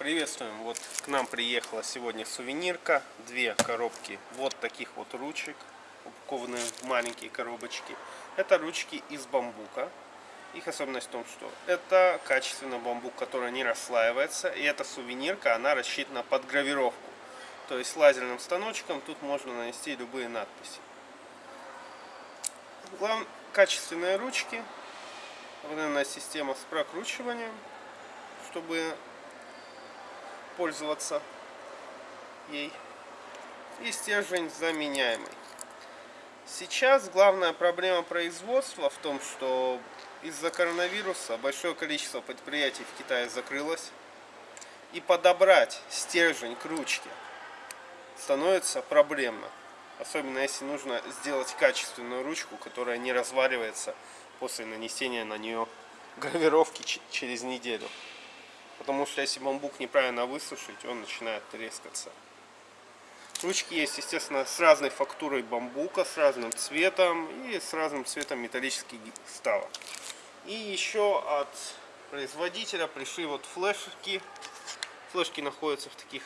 Приветствуем! Вот к нам приехала сегодня сувенирка. Две коробки вот таких вот ручек, упакованные в маленькие коробочки. Это ручки из бамбука. Их особенность в том, что это качественный бамбук, который не расслаивается. И эта сувенирка, она рассчитана под гравировку. То есть лазерным станочком тут можно нанести любые надписи. Главное, качественные ручки. Современная система с прокручиванием, чтобы пользоваться ей. И стержень заменяемый. Сейчас главная проблема производства в том, что из-за коронавируса большое количество предприятий в Китае закрылось. И подобрать стержень к ручке становится проблемно. Особенно если нужно сделать качественную ручку, которая не разваливается после нанесения на нее гравировки через неделю. Потому что если бамбук неправильно высушить, он начинает трескаться. Ручки есть, естественно, с разной фактурой бамбука, с разным цветом и с разным цветом металлических вставок. И еще от производителя пришли вот флешки. Флешки находятся в таких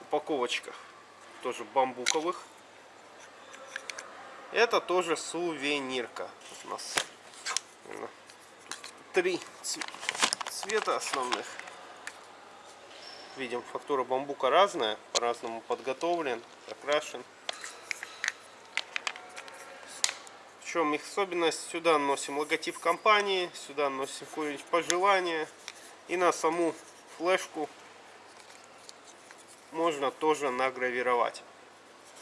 упаковочках, тоже бамбуковых. Это тоже сувенирка. У нас три цвета основных. Видим, фактура бамбука разная, по-разному подготовлен, окрашен. В чем их особенность? Сюда носим логотип компании, сюда носим какое-нибудь пожелание. И на саму флешку можно тоже награвировать.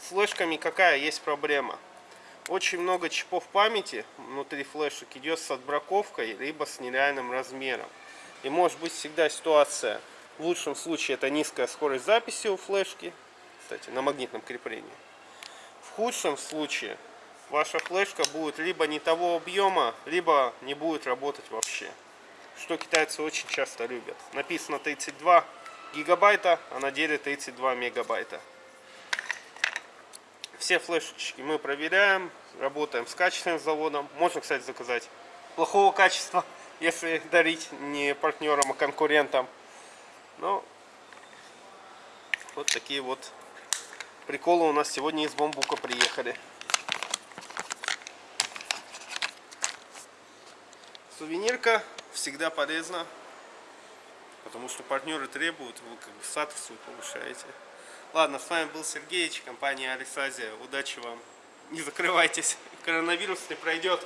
С флешками какая есть проблема? Очень много чипов памяти внутри флешек идет с отбраковкой, либо с нереальным размером. И может быть всегда ситуация в лучшем случае это низкая скорость записи у флешки, кстати, на магнитном креплении. В худшем случае ваша флешка будет либо не того объема, либо не будет работать вообще. Что китайцы очень часто любят. Написано 32 гигабайта, а на деле 32 мегабайта. Все флешечки мы проверяем, работаем с качественным заводом. Можно, кстати, заказать плохого качества, если дарить не партнерам, а конкурентам. Ну, вот такие вот приколы у нас сегодня из бамбука приехали. Сувенирка всегда полезна, потому что партнеры требуют, вы как бы статус свой повышаете. Ладно, с вами был Сергеевич, компания Алисазия. Удачи вам. Не закрывайтесь, коронавирус не пройдет.